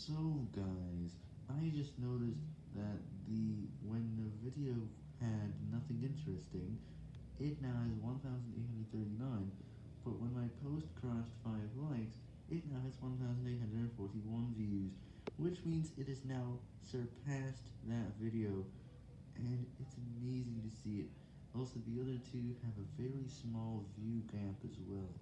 So guys, I just noticed that the when the video had nothing interesting, it now has 1,839, but when my post crossed 5 likes, it now has 1,841 views, which means it has now surpassed that video, and it's amazing to see it. Also, the other two have a very small view gap as well.